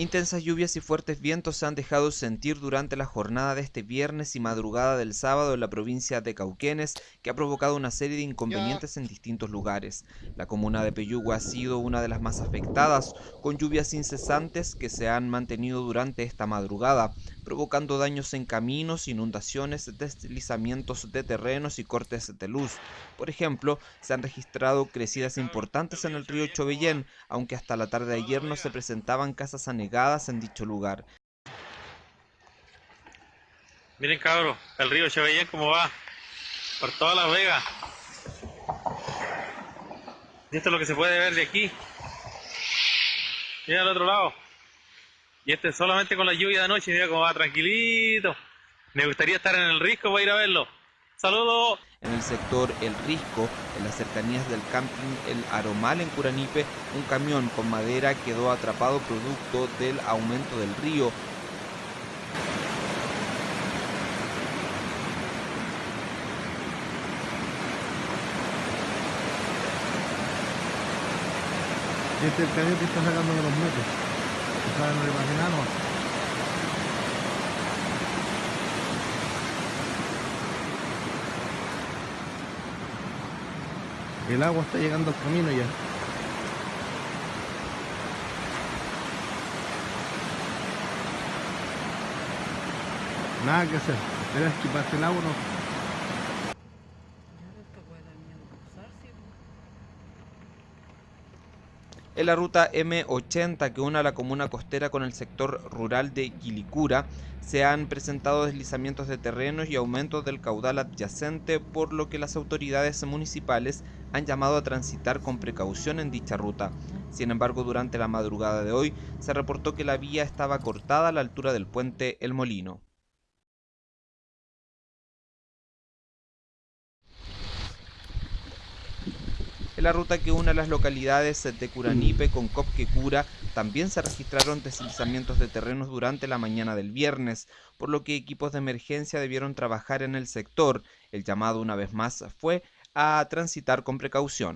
Intensas lluvias y fuertes vientos se han dejado sentir durante la jornada de este viernes y madrugada del sábado en la provincia de Cauquenes, que ha provocado una serie de inconvenientes en distintos lugares. La comuna de Peyúgue ha sido una de las más afectadas, con lluvias incesantes que se han mantenido durante esta madrugada, provocando daños en caminos, inundaciones, deslizamientos de terrenos y cortes de luz. Por ejemplo, se han registrado crecidas importantes en el río Chovellén, aunque hasta la tarde de ayer no se presentaban casas anegadas en dicho lugar. Miren cabros, el río Chovellén como va, por todas las vegas. Y esto es lo que se puede ver de aquí. Mira al otro lado. Y este solamente con la lluvia de anoche, mira cómo va tranquilito. Me gustaría estar en el risco para ir a verlo. Saludos. En el sector El Risco, en las cercanías del camping El Aromal en Curanipe, un camión con madera quedó atrapado producto del aumento del río. Este es el camión que está sacando de los metros. El agua está llegando al camino ya. Nada que hacer. Esperas que pase el agua no. En la ruta M80 que une a la comuna costera con el sector rural de Quilicura, se han presentado deslizamientos de terrenos y aumentos del caudal adyacente, por lo que las autoridades municipales han llamado a transitar con precaución en dicha ruta. Sin embargo, durante la madrugada de hoy se reportó que la vía estaba cortada a la altura del puente El Molino. En la ruta que une a las localidades de Curanipe con Copquecura también se registraron deslizamientos de terrenos durante la mañana del viernes, por lo que equipos de emergencia debieron trabajar en el sector. El llamado una vez más fue a transitar con precaución.